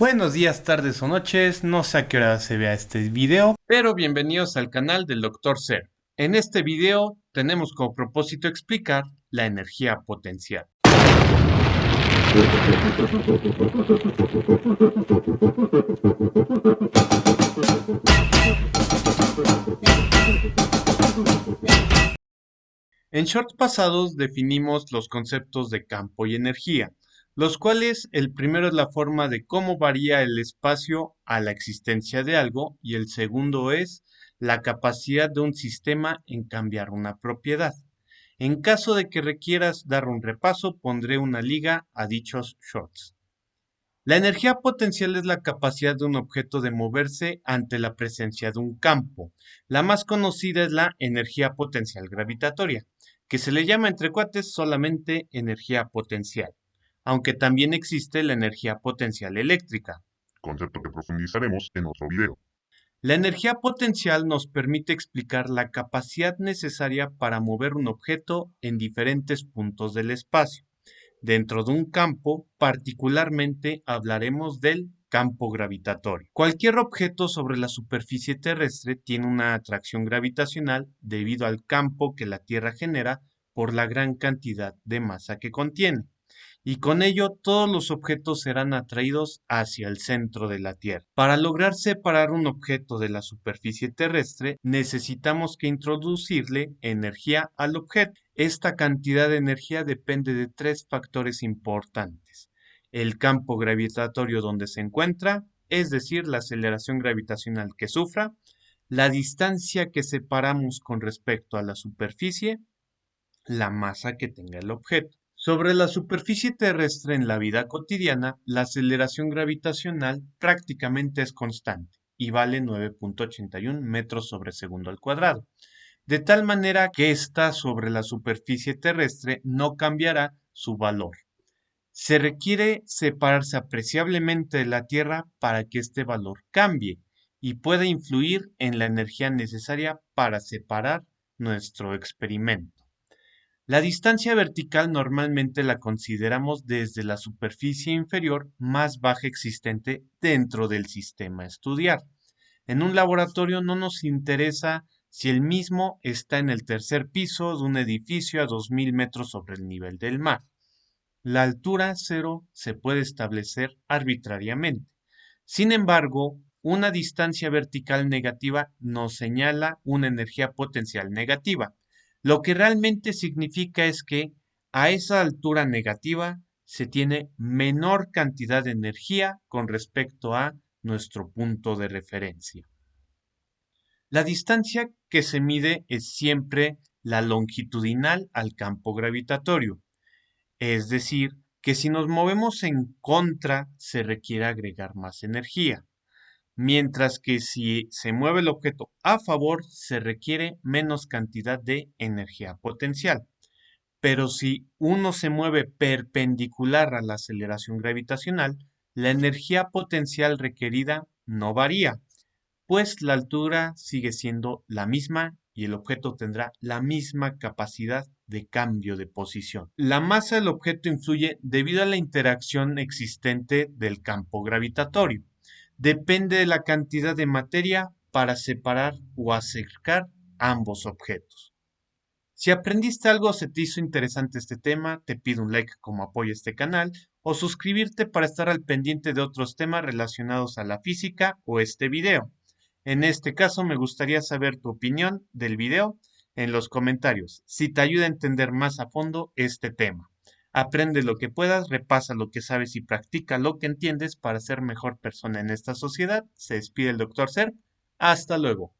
Buenos días, tardes o noches, no sé a qué hora se vea este video, pero bienvenidos al canal del Dr. Ser. En este video tenemos como propósito explicar la energía potencial. En shorts pasados definimos los conceptos de campo y energía, los cuales el primero es la forma de cómo varía el espacio a la existencia de algo y el segundo es la capacidad de un sistema en cambiar una propiedad. En caso de que requieras dar un repaso, pondré una liga a dichos shorts. La energía potencial es la capacidad de un objeto de moverse ante la presencia de un campo. La más conocida es la energía potencial gravitatoria, que se le llama entre cuates solamente energía potencial aunque también existe la energía potencial eléctrica. Concepto que profundizaremos en otro video. La energía potencial nos permite explicar la capacidad necesaria para mover un objeto en diferentes puntos del espacio. Dentro de un campo, particularmente hablaremos del campo gravitatorio. Cualquier objeto sobre la superficie terrestre tiene una atracción gravitacional debido al campo que la Tierra genera por la gran cantidad de masa que contiene y con ello todos los objetos serán atraídos hacia el centro de la Tierra. Para lograr separar un objeto de la superficie terrestre, necesitamos que introducirle energía al objeto. Esta cantidad de energía depende de tres factores importantes. El campo gravitatorio donde se encuentra, es decir, la aceleración gravitacional que sufra, la distancia que separamos con respecto a la superficie, la masa que tenga el objeto. Sobre la superficie terrestre en la vida cotidiana, la aceleración gravitacional prácticamente es constante y vale 9.81 metros sobre segundo al cuadrado, de tal manera que ésta sobre la superficie terrestre no cambiará su valor. Se requiere separarse apreciablemente de la Tierra para que este valor cambie y pueda influir en la energía necesaria para separar nuestro experimento. La distancia vertical normalmente la consideramos desde la superficie inferior más baja existente dentro del sistema estudiar. En un laboratorio no nos interesa si el mismo está en el tercer piso de un edificio a 2.000 metros sobre el nivel del mar. La altura cero se puede establecer arbitrariamente. Sin embargo, una distancia vertical negativa nos señala una energía potencial negativa lo que realmente significa es que a esa altura negativa se tiene menor cantidad de energía con respecto a nuestro punto de referencia. La distancia que se mide es siempre la longitudinal al campo gravitatorio, es decir, que si nos movemos en contra se requiere agregar más energía mientras que si se mueve el objeto a favor se requiere menos cantidad de energía potencial. Pero si uno se mueve perpendicular a la aceleración gravitacional, la energía potencial requerida no varía, pues la altura sigue siendo la misma y el objeto tendrá la misma capacidad de cambio de posición. La masa del objeto influye debido a la interacción existente del campo gravitatorio depende de la cantidad de materia para separar o acercar ambos objetos. Si aprendiste algo o se te hizo interesante este tema, te pido un like como apoyo a este canal o suscribirte para estar al pendiente de otros temas relacionados a la física o este video. En este caso me gustaría saber tu opinión del video en los comentarios, si te ayuda a entender más a fondo este tema. Aprende lo que puedas, repasa lo que sabes y practica lo que entiendes para ser mejor persona en esta sociedad. Se despide el Dr. Ser. Hasta luego.